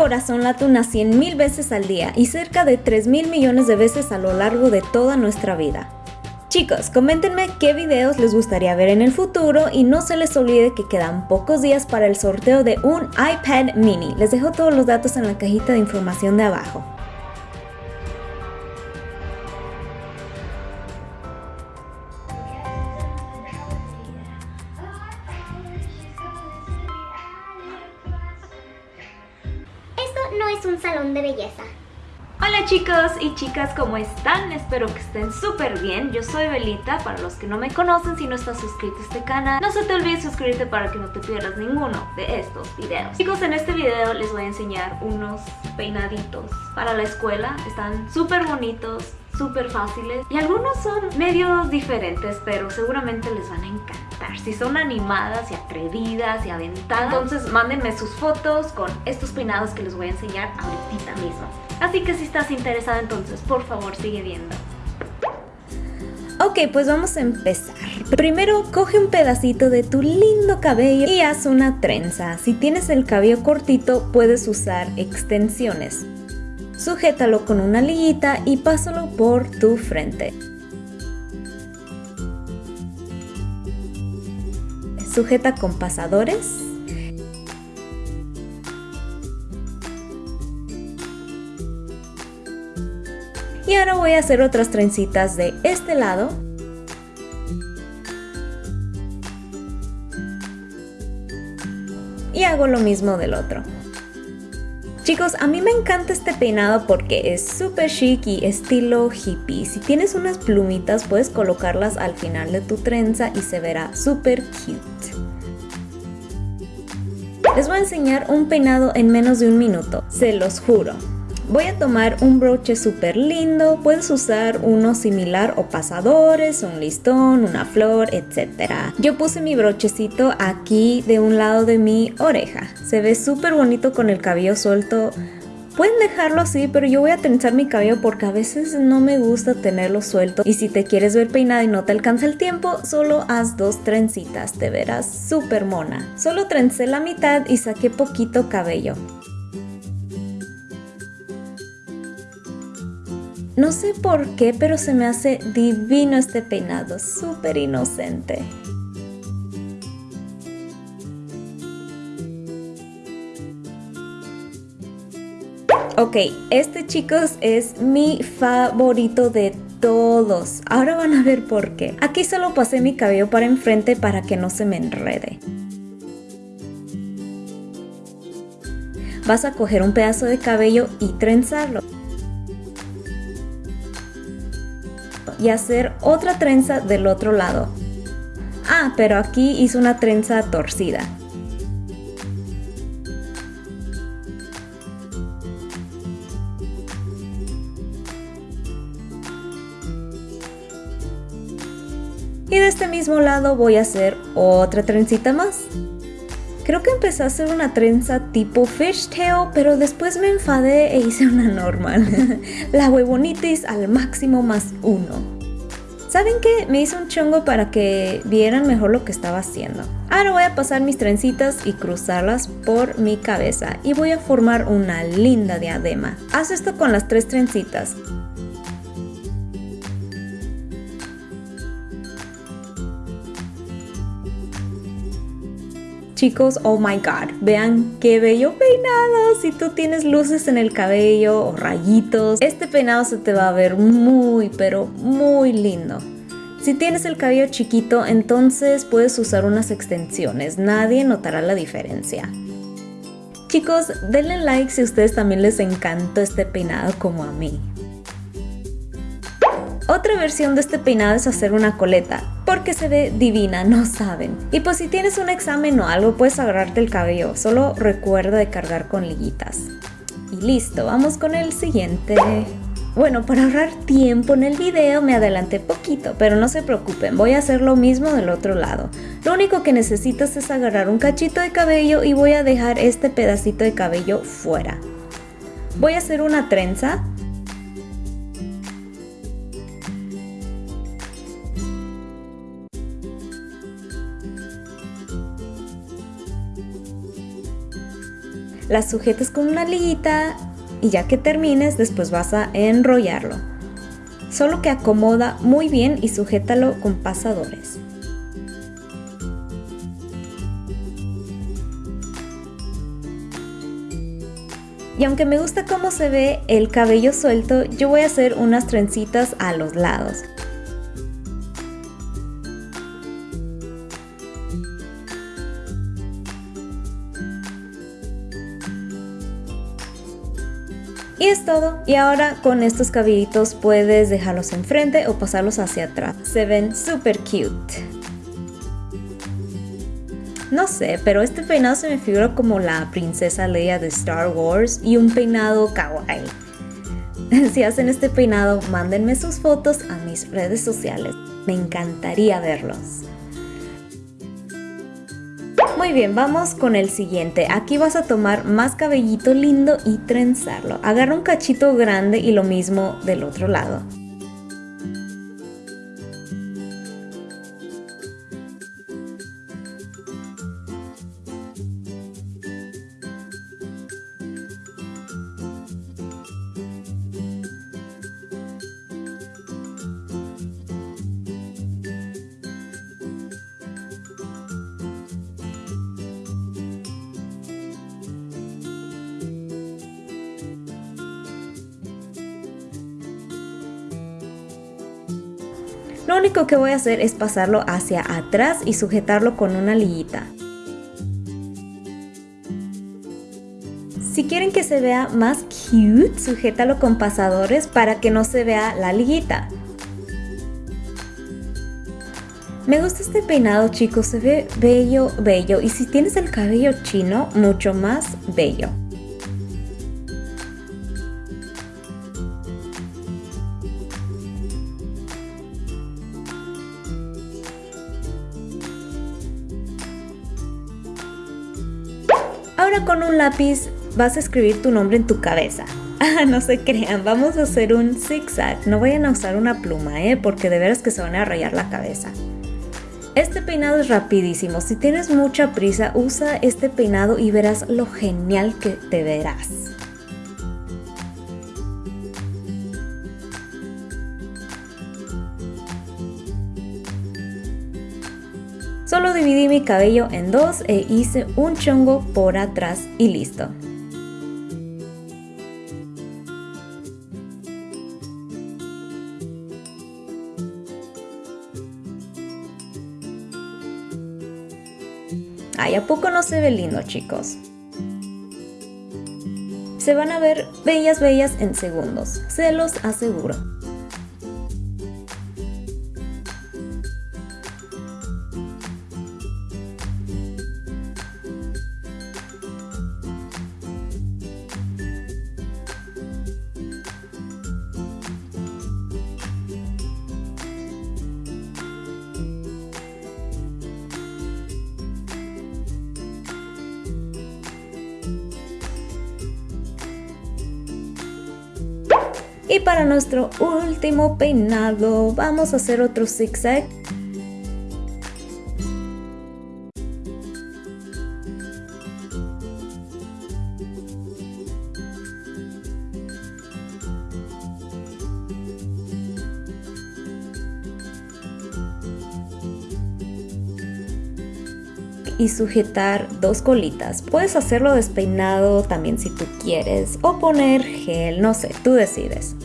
corazón late unas 100 mil veces al día y cerca de 3 mil millones de veces a lo largo de toda nuestra vida. Chicos, coméntenme qué videos les gustaría ver en el futuro y no se les olvide que quedan pocos días para el sorteo de un iPad mini. Les dejo todos los datos en la cajita de información de abajo. De belleza. Hola chicos y chicas, ¿cómo están? Espero que estén súper bien. Yo soy Belita, para los que no me conocen, si no estás suscrito a este canal, no se te olvide suscribirte para que no te pierdas ninguno de estos videos. Chicos, en este video les voy a enseñar unos peinaditos para la escuela. Están súper bonitos, súper fáciles y algunos son medios diferentes, pero seguramente les van a encantar. Si son animadas y atrevidas y aventadas, entonces mándenme sus fotos con estos peinados que les voy a enseñar ahorita mismo. Así que si estás interesada entonces, por favor sigue viendo. Ok, pues vamos a empezar. Primero, coge un pedacito de tu lindo cabello y haz una trenza. Si tienes el cabello cortito, puedes usar extensiones. Sujétalo con una liguita y pásalo por tu frente. Sujeta con pasadores. Y ahora voy a hacer otras trencitas de este lado. Y hago lo mismo del otro. Chicos, a mí me encanta este peinado porque es súper chic y estilo hippie. Si tienes unas plumitas puedes colocarlas al final de tu trenza y se verá súper cute. Les voy a enseñar un peinado en menos de un minuto, se los juro. Voy a tomar un broche súper lindo, puedes usar uno similar o pasadores, un listón, una flor, etc. Yo puse mi brochecito aquí de un lado de mi oreja. Se ve súper bonito con el cabello suelto. Pueden dejarlo así, pero yo voy a trenzar mi cabello porque a veces no me gusta tenerlo suelto. Y si te quieres ver peinada y no te alcanza el tiempo, solo haz dos trencitas, te verás súper mona. Solo trencé la mitad y saqué poquito cabello. No sé por qué, pero se me hace divino este peinado, súper inocente. Ok, este chicos es mi favorito de todos. Ahora van a ver por qué. Aquí solo pasé mi cabello para enfrente para que no se me enrede. Vas a coger un pedazo de cabello y trenzarlo. Y hacer otra trenza del otro lado. Ah, pero aquí hice una trenza torcida. Y de este mismo lado voy a hacer otra trencita más. Creo que empecé a hacer una trenza tipo fishtail, pero después me enfadé e hice una normal. La huevonitis al máximo más uno. ¿Saben qué? Me hice un chongo para que vieran mejor lo que estaba haciendo. Ahora voy a pasar mis trencitas y cruzarlas por mi cabeza y voy a formar una linda diadema. Haz esto con las tres trencitas. Chicos, oh my god, vean qué bello peinado. Si tú tienes luces en el cabello o rayitos, este peinado se te va a ver muy, pero muy lindo. Si tienes el cabello chiquito, entonces puedes usar unas extensiones. Nadie notará la diferencia. Chicos, denle like si a ustedes también les encantó este peinado como a mí. Otra versión de este peinado es hacer una coleta, porque se ve divina, no saben. Y pues si tienes un examen o algo, puedes agarrarte el cabello, solo recuerda de cargar con liguitas. Y listo, vamos con el siguiente. Bueno, para ahorrar tiempo en el video me adelanté poquito, pero no se preocupen, voy a hacer lo mismo del otro lado. Lo único que necesitas es agarrar un cachito de cabello y voy a dejar este pedacito de cabello fuera. Voy a hacer una trenza las sujetas con una liguita y ya que termines después vas a enrollarlo. Solo que acomoda muy bien y sujétalo con pasadores. Y aunque me gusta cómo se ve el cabello suelto, yo voy a hacer unas trencitas a los lados. Y es todo. Y ahora con estos cabellitos puedes dejarlos enfrente o pasarlos hacia atrás. Se ven súper cute. No sé, pero este peinado se me figura como la princesa Leia de Star Wars y un peinado kawaii. Si hacen este peinado, mándenme sus fotos a mis redes sociales. Me encantaría verlos. Muy bien, vamos con el siguiente. Aquí vas a tomar más cabellito lindo y trenzarlo. Agarra un cachito grande y lo mismo del otro lado. Lo único que voy a hacer es pasarlo hacia atrás y sujetarlo con una liguita. Si quieren que se vea más cute, sujétalo con pasadores para que no se vea la liguita. Me gusta este peinado chicos, se ve bello, bello y si tienes el cabello chino, mucho más bello. Ahora con un lápiz vas a escribir tu nombre en tu cabeza. Ah, no se crean, vamos a hacer un zigzag. No vayan a usar una pluma, ¿eh? Porque de veras que se van a rayar la cabeza. Este peinado es rapidísimo. Si tienes mucha prisa, usa este peinado y verás lo genial que te verás. Solo dividí mi cabello en dos e hice un chongo por atrás y listo. Ay, ¿a poco no se ve lindo, chicos? Se van a ver bellas bellas en segundos, se los aseguro. Y para nuestro último peinado vamos a hacer otro zigzag. y sujetar dos colitas. Puedes hacerlo despeinado también si tú quieres o poner gel, no sé, tú decides.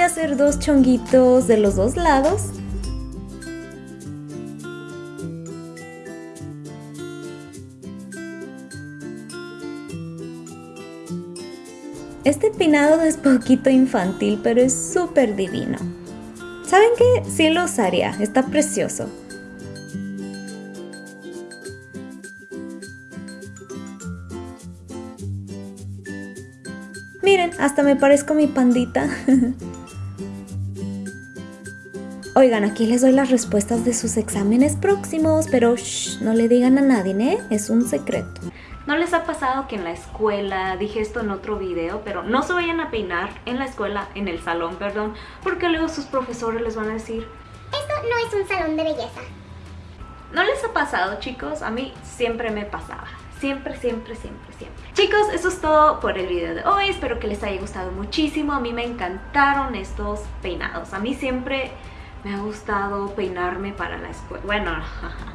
A hacer dos chonguitos de los dos lados. Este peinado es poquito infantil, pero es súper divino. ¿Saben qué? Sí lo usaría, está precioso. Hasta me parezco mi pandita. Oigan, aquí les doy las respuestas de sus exámenes próximos, pero shh, no le digan a nadie, ¿eh? Es un secreto. ¿No les ha pasado que en la escuela, dije esto en otro video, pero no se vayan a peinar en la escuela, en el salón, perdón, porque luego sus profesores les van a decir, Esto no es un salón de belleza. ¿No les ha pasado, chicos? A mí siempre me pasaba. Siempre, siempre, siempre, siempre. Chicos, eso es todo por el video de hoy. Espero que les haya gustado muchísimo. A mí me encantaron estos peinados. A mí siempre me ha gustado peinarme para la escuela. Bueno,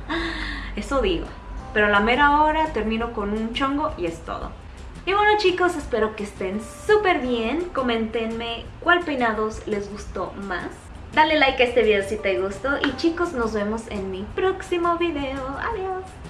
eso digo. Pero la mera hora termino con un chongo y es todo. Y bueno chicos, espero que estén súper bien. Coméntenme cuál peinados les gustó más. Dale like a este video si te gustó. Y chicos, nos vemos en mi próximo video. Adiós.